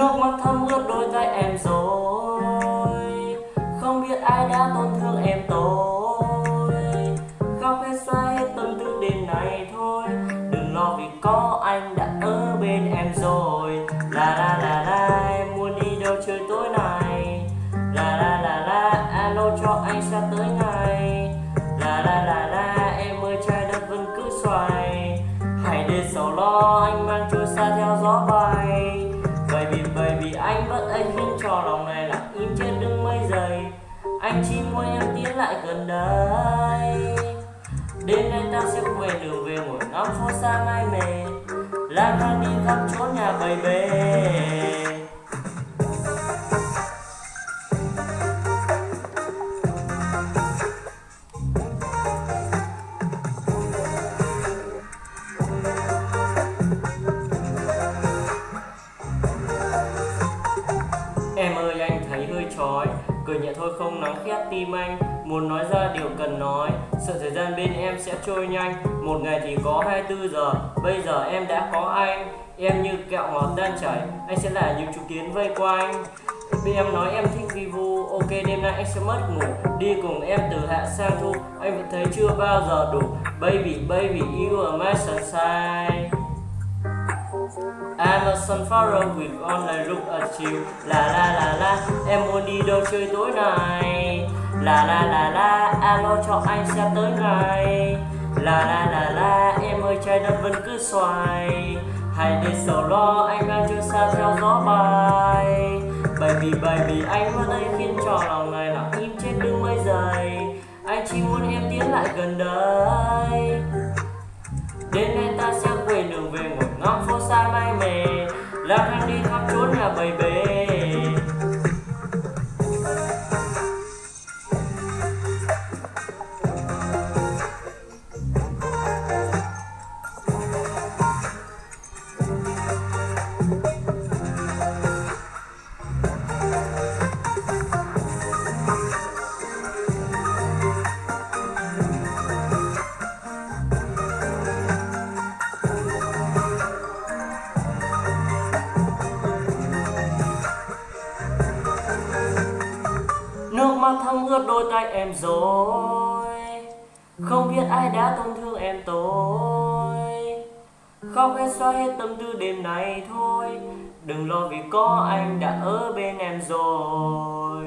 Nước mắt thấm ướt đôi tay em rồi. Không biết ai đã tổn thương em tôi. Khóc hết xoa hết tâm tư đêm này thôi. Đừng lo vì có anh đã ở bên em rồi. La la la la, em muốn đi đâu chơi tối nay? La la la la, alo cho anh sẽ tới ngày. La la la la, em ơi, trái đất vẫn cứ xoay Hãy để sầu lo, anh mang trôi xa theo gió bay anh khiến cho lòng này lặng im trên đường mây dày Anh chỉ muốn em tiến lại gần đây. Đêm nay ta sẽ quay đường về ngồi ngắm phố xa mai mề lang thang đi khắp chốn nhà bầy bê trói Cười nhẹ thôi, không nắng khét tim anh. Muốn nói ra điều cần nói. Sợ thời gian bên em sẽ trôi nhanh. Một ngày thì có 24 giờ. Bây giờ em đã có anh. Em như kẹo ngọt đang chảy. Anh sẽ là những chú kiến vây quanh. Vì em nói em thích vi vu. Ok, đêm nay anh sẽ mất ngủ. Đi cùng em từ hạ sang thu. Anh vẫn thấy chưa bao giờ đủ. Baby baby, you are my sunshine. I'm a sunflower with only look at you. La la la la. Em muốn đi đâu chơi tối nay? La la la la. Alo cho anh sẽ tới ngay La la la la. Em ơi, trái đất vẫn cứ xoay Hãy để sầu lo, Anh đang chưa xa theo gió bay. Baby baby anh vẫn đây khiến cho lòng này lặng im trên đứng mấy giây Anh chỉ muốn em tiến lại gần đây. Đêm nay ta sẽ xa mai mề lang thang đi khắp chốn nhà bầy bề Nước thấm ướt đôi tay em rồi. Không biết ai đã tổn thương em tôi. Khóc hết xóa hết tâm tư đêm nay thôi. Đừng lo vì có anh đã ở bên em rồi.